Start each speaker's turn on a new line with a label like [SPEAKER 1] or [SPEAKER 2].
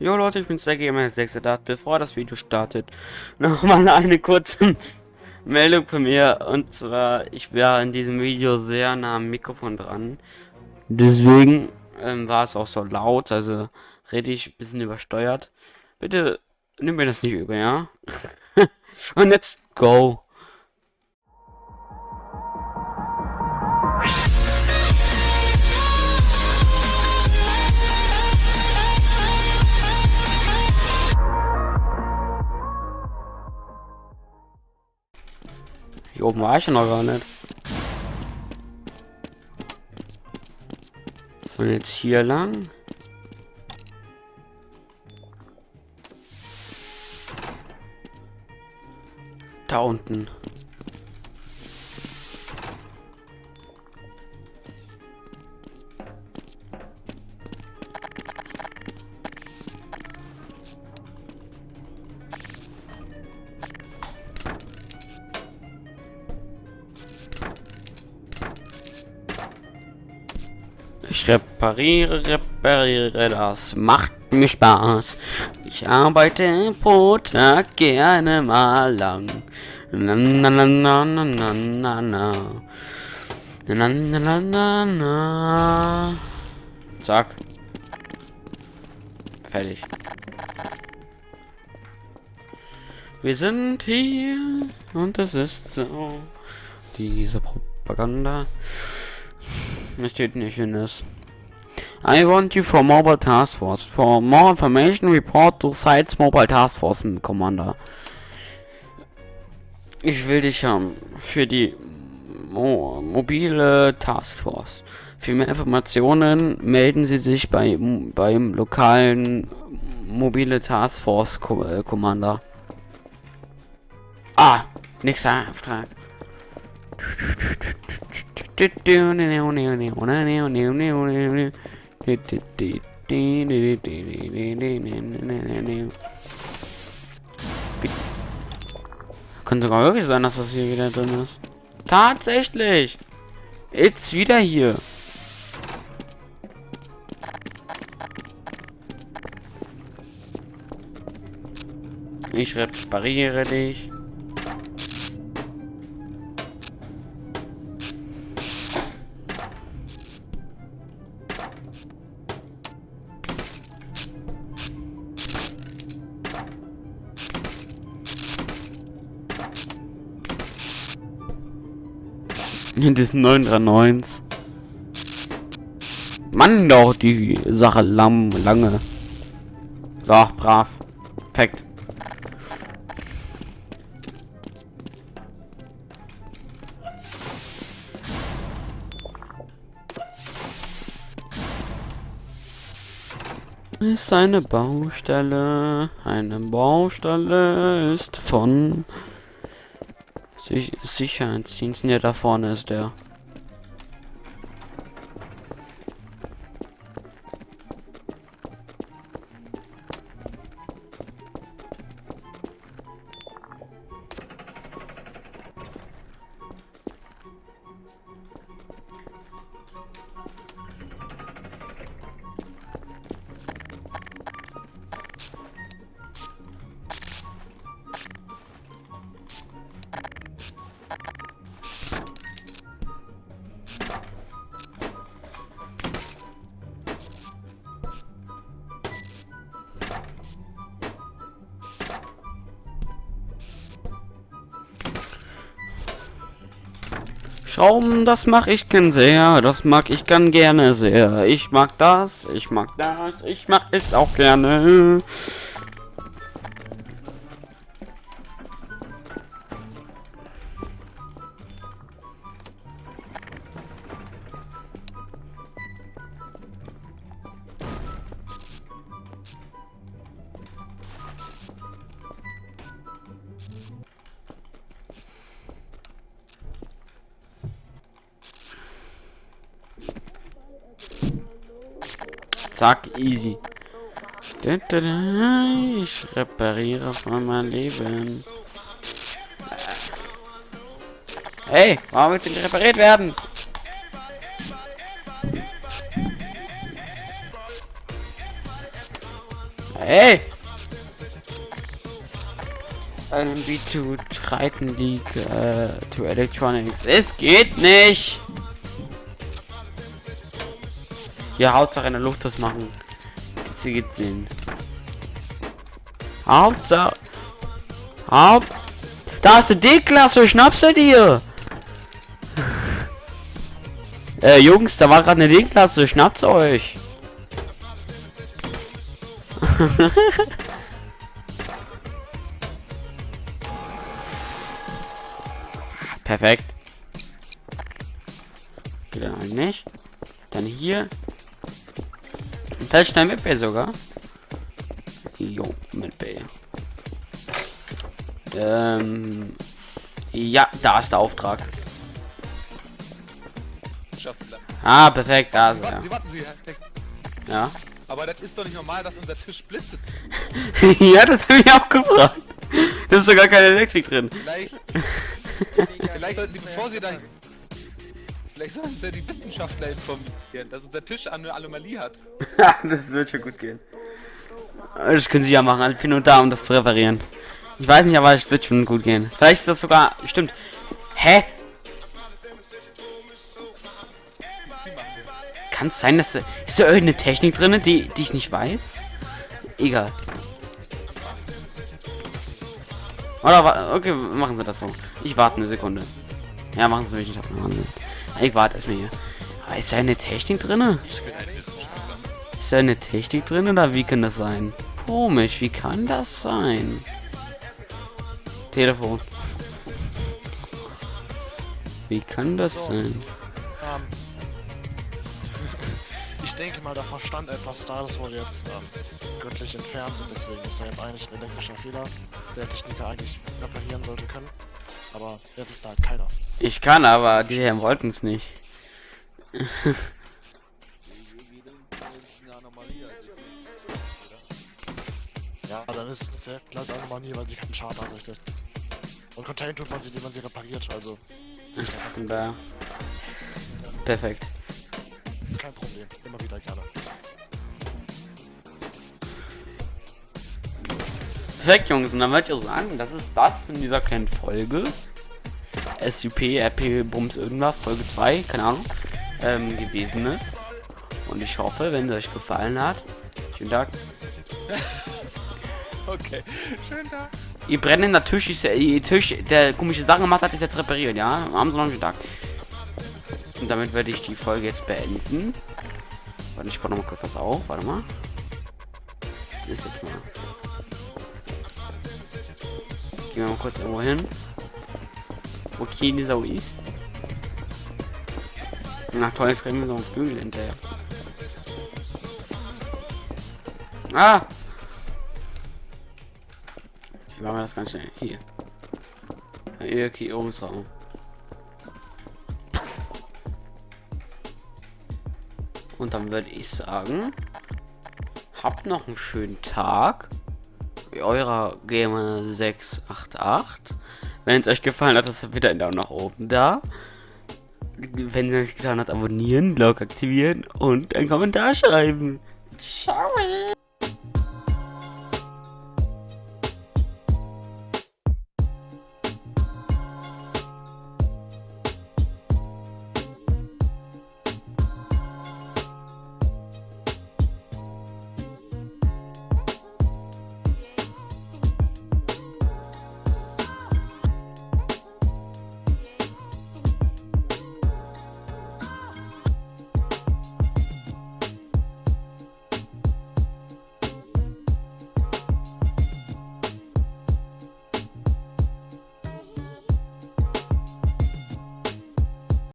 [SPEAKER 1] Jo Leute, ich bin der GMS6 Bevor das Video startet, nochmal eine kurze Meldung von mir. Und zwar, ich wäre in diesem Video sehr nah am Mikrofon dran. Deswegen ähm, war es auch so laut, also rede ich ein bisschen übersteuert. Bitte nimm mir das nicht über, ja? Und jetzt go! Hier oben war ich noch gar nicht. So, jetzt hier lang. Da unten. Ich repariere, repariere, das macht mir Spaß. Ich arbeite pro Tag gerne mal lang. Na na na na na na na na. Na na na na na. Zack. Fertig. Wir sind hier und es ist so. Diese Propaganda. Es steht nicht in es. I want you for Mobile Task Force. For more information, report to Sites Mobile Task Force Commander. Ich will dich haben für die Mo mobile Task Force. Für mehr Informationen melden Sie sich bei beim lokalen mobile Task Force Commander. Ah, nächster Auftrag. Könnte sogar wirklich sein, dass das hier wieder drin ist. Tatsächlich! Jetzt wieder hier. Ich repariere dich. In diesen 939. Mann, doch die Sache lang, lange. So, brav. Perfekt. Ist eine Baustelle. Eine Baustelle ist von Sich Sicherheitsdiensten, ja da vorne ist der. Schrauben, das mache ich gern sehr. Das mag ich gern gerne sehr. Ich mag das, ich mag das, ich mag es auch gerne. Zack, easy. Ich repariere von mein Leben. Hey, warum willst du nicht repariert werden? Hey! LMB to Triton League äh, to Electronics. Es geht nicht! Ja, Hauptsache in der Luft das machen. Sie geht sehen. Hauptsache. Haupt. Da ist die D-Klasse, schnappst du dir! äh, Jungs, da war gerade eine D-Klasse, schnappt euch! Perfekt. Geht dann halt nicht. Dann hier. Vielleicht schnell mit B sogar. Jo, mit B. Ähm. Ja, da ist der Auftrag. Ah, perfekt, da ist er.
[SPEAKER 2] Sie warten, Sie.
[SPEAKER 1] Ja.
[SPEAKER 2] Aber das ist doch nicht normal, dass unser Tisch blitzet.
[SPEAKER 1] ja, das habe ich auch gefragt. Da ist sogar keine Elektrik drin.
[SPEAKER 2] Vielleicht, vielleicht sollten Sie, bevor Sie da... Vielleicht sollten Sie die Wissenschaftler informieren, dass unser Tisch eine Anomalie hat.
[SPEAKER 1] das wird schon gut gehen. Das können sie ja machen. Ich bin nur da, um das zu reparieren. Ich weiß nicht, aber es wird schon gut gehen. Vielleicht ist das sogar... Stimmt. Hä? Kann es sein, dass... da- Ist da irgendeine Technik drin, die, die ich nicht weiß? Egal. Oder okay, machen sie das so. Ich warte eine Sekunde. Ja, machen sie mich nicht. Machen sie. Ich warte erstmal hier. Aber ist da eine Technik drin? Ist da eine Technik drin oder wie kann das sein? Komisch, wie kann das sein? Telefon. Wie kann das
[SPEAKER 3] So.
[SPEAKER 1] sein?
[SPEAKER 3] Ähm, ich denke mal, der Verstand etwas da, das wurde jetzt ähm, göttlich entfernt und deswegen ist da jetzt eigentlich ein elektrischer Fehler, der Techniker eigentlich reparieren sollte können. Aber jetzt ist da halt keiner.
[SPEAKER 1] Ich kann, aber die Herren wollten es nicht.
[SPEAKER 3] Ja, dann ist das ja klar eine Anomalie, weil sie keinen Schaden anrichtet. Und contain tut man sie, indem man sie repariert, also da.
[SPEAKER 1] Perfekt.
[SPEAKER 3] Kein Problem, immer wieder gerne.
[SPEAKER 1] Perfekt, Jungs. Und dann wollte ich sagen, das ist das in dieser kleinen Folge. SUP, RP, Bums, irgendwas, Folge 2, keine Ahnung, ähm, gewesen ist. Und ich hoffe, wenn es euch gefallen hat, vielen Dank.
[SPEAKER 2] Okay, schönen Tag.
[SPEAKER 1] Ihr brennender Tisch ist ihr Tisch, der komische Sachen gemacht hat, ist jetzt repariert, ja? Noch einen Tag. Und damit werde ich die Folge jetzt beenden. Warte, ich baue noch mal kurz was auf, warte mal. Das ist jetzt mal. Gehen wir mal kurz irgendwo hin. Wo keine Sau ist. Nach toll, jetzt rennen wir so einen Flügel hinterher. Ah! Okay, machen wir das ganz schnell. Hier. Evakuierungsraum. Und dann würde ich sagen, habt noch einen schönen Tag. Eurer Gamer 688. Wenn es euch gefallen hat, ist wieder ein Daumen nach oben da. Wenn es euch getan hat, abonnieren, Glocke aktivieren und einen Kommentar schreiben. Ciao.